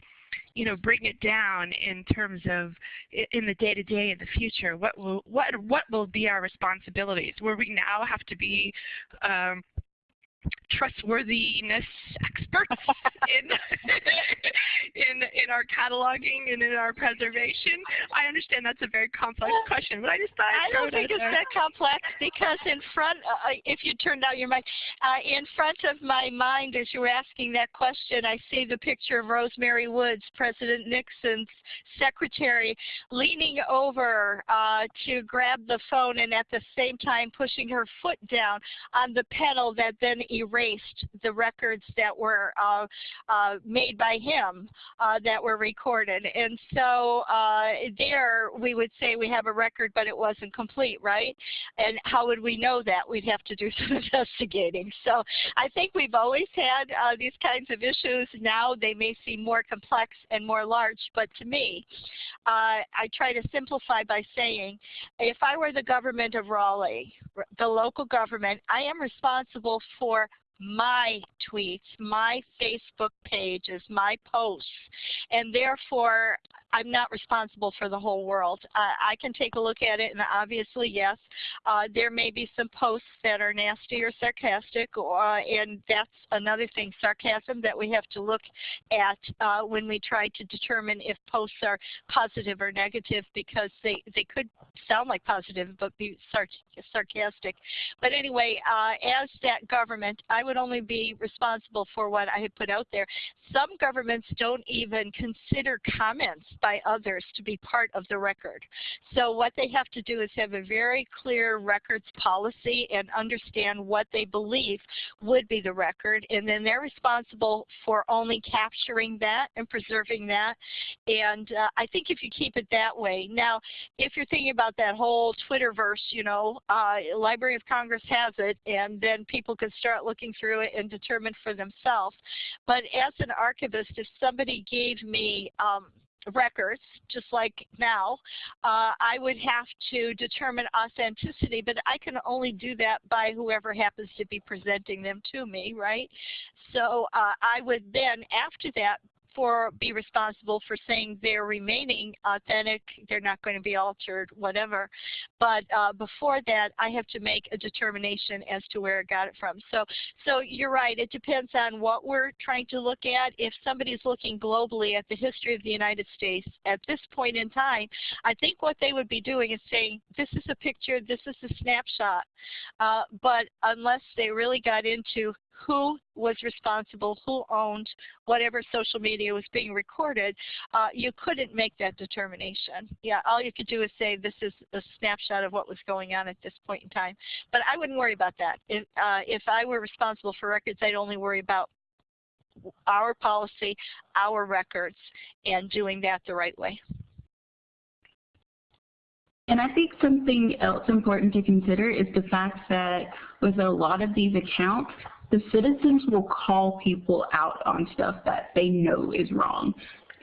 you know, bring it down in terms of in the day to day in the future? What will what what will be our responsibilities? Where we now have to be um, trustworthiness experts in in in our cataloging and in our preservation? I understand that's a very complex question, but I just thought I don't think it's there. that complex because in front, uh, uh, if you turned out your mic, uh, in front of my mind as you were asking that question, I see the picture of Rosemary Woods, President Nixon's secretary, leaning over uh, to grab the phone and at the same time pushing her foot down on the pedal that then erased the records that were uh, uh, made by him uh, that were recorded. And so uh, there we would say we have a record, but it wasn't complete, right? And how would we know that? We'd have to do some investigating. So I think we've always had uh, these kinds of issues. Now they may seem more complex and more large, but to me, I try to simplify by saying, if I were the government of Raleigh, the local government, I am responsible for my tweets, my Facebook pages, my posts, and therefore I'm not responsible for the whole world. Uh, I can take a look at it, and obviously, yes, uh, there may be some posts that are nasty or sarcastic, uh, and that's another thing, sarcasm that we have to look at uh, when we try to determine if posts are positive or negative, because they, they could sound like positive but be sar sarcastic. But anyway, uh, as that government, I would only be responsible for what I had put out there. Some governments don't even consider comments by others to be part of the record. So what they have to do is have a very clear records policy and understand what they believe would be the record. And then they're responsible for only capturing that and preserving that. And uh, I think if you keep it that way. Now, if you're thinking about that whole Twitterverse, you know, uh, Library of Congress has it, and then people can start looking through it and determine for themselves. But as an archivist, if somebody gave me um, records, just like now, uh, I would have to determine authenticity, but I can only do that by whoever happens to be presenting them to me, right? So uh, I would then, after that, for be responsible for saying they're remaining authentic, they're not going to be altered, whatever. But uh, before that, I have to make a determination as to where I got it from. So, so you're right. It depends on what we're trying to look at. If somebody's looking globally at the history of the United States at this point in time, I think what they would be doing is saying, this is a picture, this is a snapshot. Uh, but unless they really got into who was responsible, who owned whatever social media was being recorded, uh, you couldn't make that determination. Yeah, all you could do is say this is a snapshot of what was going on at this point in time. But I wouldn't worry about that. If, uh, if I were responsible for records, I'd only worry about our policy, our records, and doing that the right way. And I think something else important to consider is the fact that with a lot of these accounts, the citizens will call people out on stuff that they know is wrong.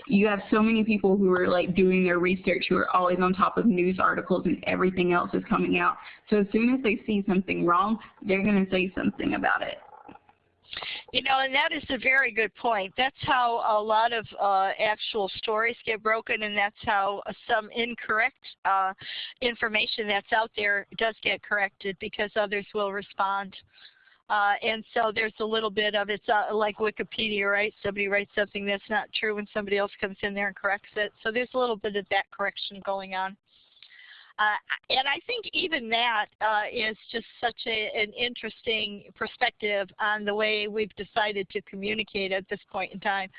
You have so many people who are like doing their research who are always on top of news articles and everything else is coming out. So as soon as they see something wrong, they're going to say something about it. You know, and that is a very good point. That's how a lot of uh, actual stories get broken, and that's how some incorrect uh, information that's out there does get corrected because others will respond. Uh, and so there's a little bit of it's uh, like Wikipedia, right? Somebody writes something that's not true and somebody else comes in there and corrects it. So there's a little bit of that correction going on. Uh, and I think even that uh, is just such a, an interesting perspective on the way we've decided to communicate at this point in time.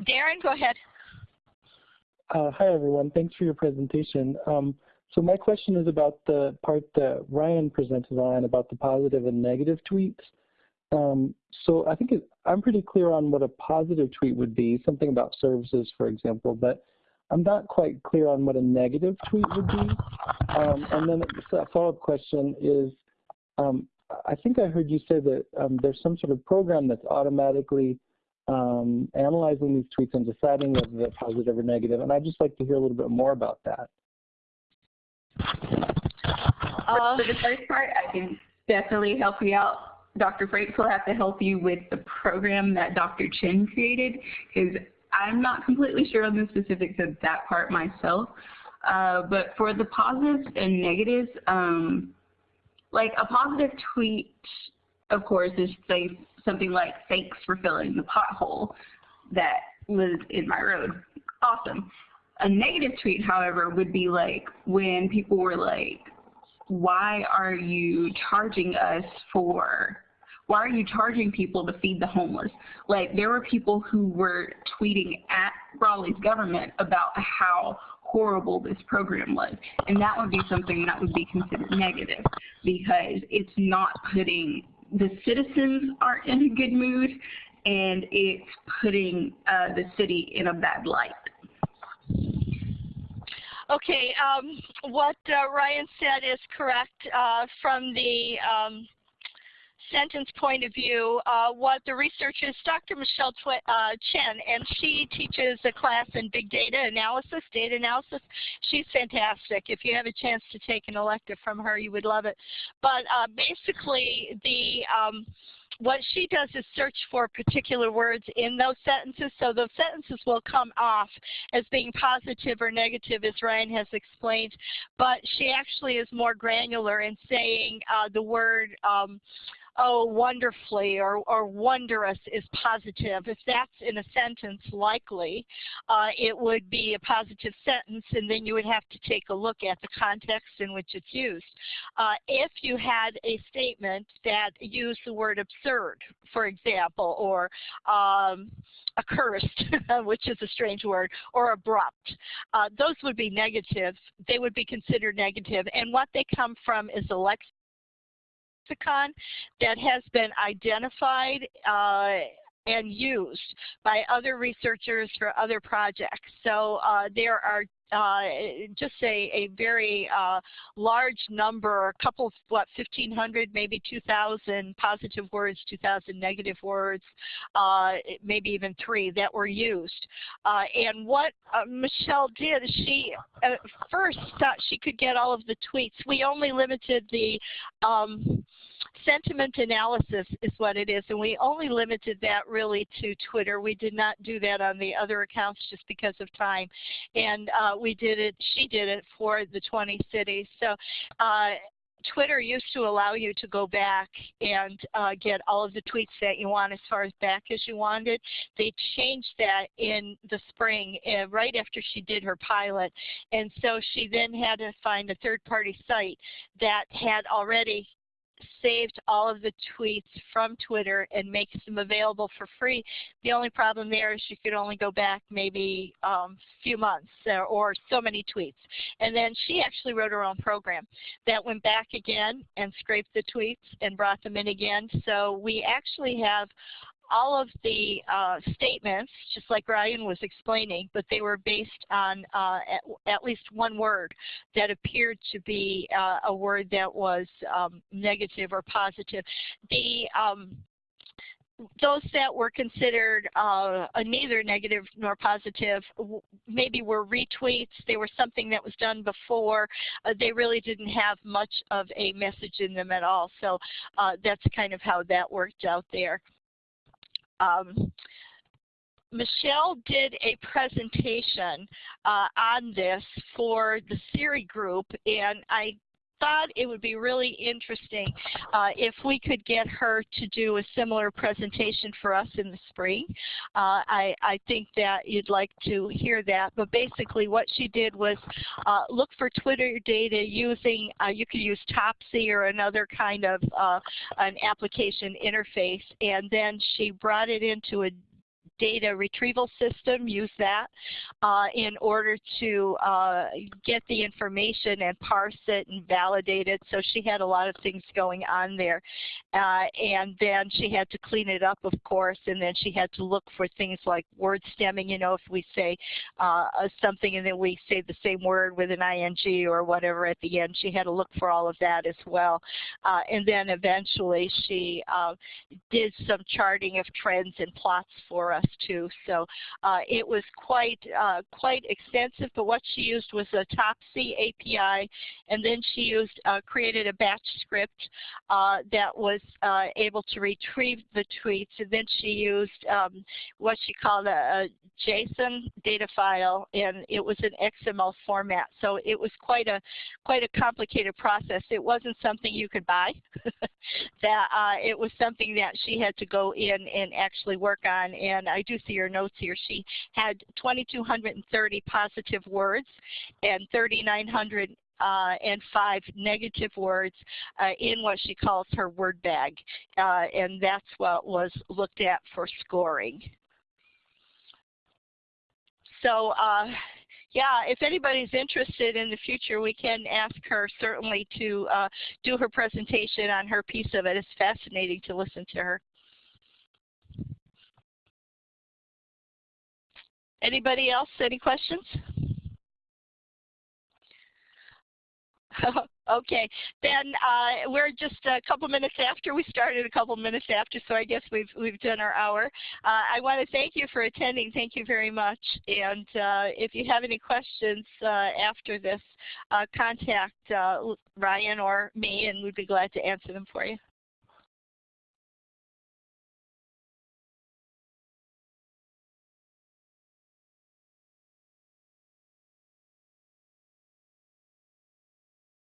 Darren, go ahead. Uh, hi, everyone. Thanks for your presentation. Um, so my question is about the part that Ryan presented on about the positive and negative tweets. Um, so I think it, I'm pretty clear on what a positive tweet would be, something about services, for example, but I'm not quite clear on what a negative tweet would be. Um, and then a follow-up question is, um, I think I heard you say that um, there's some sort of program that's automatically um, analyzing these tweets and deciding whether they're positive or negative, and I'd just like to hear a little bit more about that. Uh, for the first part, I can definitely help you out Dr. Franks will have to help you with the program that Dr. Chen created because I'm not completely sure on the specifics of that part myself. Uh, but for the positives and negatives, um, like a positive tweet, of course, is say something like, thanks for filling the pothole that was in my road. Awesome. A negative tweet, however, would be like when people were like, why are you charging us for why are you charging people to feed the homeless? Like there were people who were tweeting at Raleigh's government about how horrible this program was. And that would be something that would be considered negative because it's not putting, the citizens aren't in a good mood and it's putting uh, the city in a bad light. Okay, um, what uh, Ryan said is correct uh, from the um, sentence point of view, uh, what the research is Dr. Michelle Twi uh, Chen, and she teaches a class in big data analysis, data analysis. She's fantastic. If you have a chance to take an elective from her, you would love it. But uh, basically, the um, what she does is search for particular words in those sentences. So those sentences will come off as being positive or negative, as Ryan has explained. But she actually is more granular in saying uh, the word um, oh, wonderfully or, or wondrous is positive. If that's in a sentence, likely, uh, it would be a positive sentence, and then you would have to take a look at the context in which it's used. Uh, if you had a statement that used the word absurd, for example, or um, accursed, which is a strange word, or abrupt. Uh, those would be negative. They would be considered negative. negative, and what they come from is a lexicon that has been identified uh, and used by other researchers for other projects. So uh, there are uh, just a, a very uh, large number, a couple, of what, 1,500, maybe 2,000 positive words, 2,000 negative words, uh, maybe even three that were used. Uh, and what uh, Michelle did, she first thought she could get all of the tweets. We only limited the um, sentiment analysis is what it is, and we only limited that really to Twitter. We did not do that on the other accounts just because of time. And uh, we did it, she did it for the 20 cities. So uh, Twitter used to allow you to go back and uh, get all of the tweets that you want as far as back as you wanted. They changed that in the spring, uh, right after she did her pilot. And so she then had to find a third-party site that had already saved all of the tweets from Twitter and makes them available for free. The only problem there is you could only go back maybe a um, few months or, or so many tweets. And then she actually wrote her own program that went back again and scraped the tweets and brought them in again. So we actually have all of the uh, statements, just like Ryan was explaining, but they were based on uh, at, at, least one word that appeared to be uh, a word that was um, negative or positive. The um, those that were considered uh, neither negative nor positive maybe were retweets. They were something that was done before. Uh, they really didn't have much of a message in them at all. So uh, that's kind of how that worked out there. Um, Michelle did a presentation uh, on this for the CIRI group, and I thought it would be really interesting uh, if we could get her to do a similar presentation for us in the spring. Uh, I, I, think that you'd like to hear that, but basically what she did was uh, look for Twitter data using, uh, you could use Topsy or another kind of uh, an application interface, and then she brought it into a data retrieval system, use that uh, in order to uh, get the information and parse it and validate it. So she had a lot of things going on there. Uh, and then she had to clean it up, of course, and then she had to look for things like word stemming. You know, if we say uh, something and then we say the same word with an ing or whatever at the end, she had to look for all of that as well. Uh, and then eventually she uh, did some charting of trends and plots for us test too. So uh, it was quite uh, quite extensive. But what she used was a Topsy API, and then she used uh, created a batch script uh, that was uh, able to retrieve the tweets. And then she used um, what she called a, a JSON data file, and it was an XML format. So it was quite a quite a complicated process. It wasn't something you could buy. that uh, it was something that she had to go in and actually work on. And I do see your notes here. She had 2,230 positive words and 3,900 uh, and five negative words uh, in what she calls her word bag. Uh, and that's what was looked at for scoring. So uh, yeah, if anybody's interested in the future, we can ask her certainly to uh, do her presentation on her piece of it. It's fascinating to listen to her. Anybody else? Any questions? okay, then uh, we're just a couple minutes after. We started a couple minutes after, so I guess we've we've done our hour. Uh, I want to thank you for attending. Thank you very much. And uh, if you have any questions uh, after this, uh, contact uh, Ryan or me, and we'd be glad to answer them for you.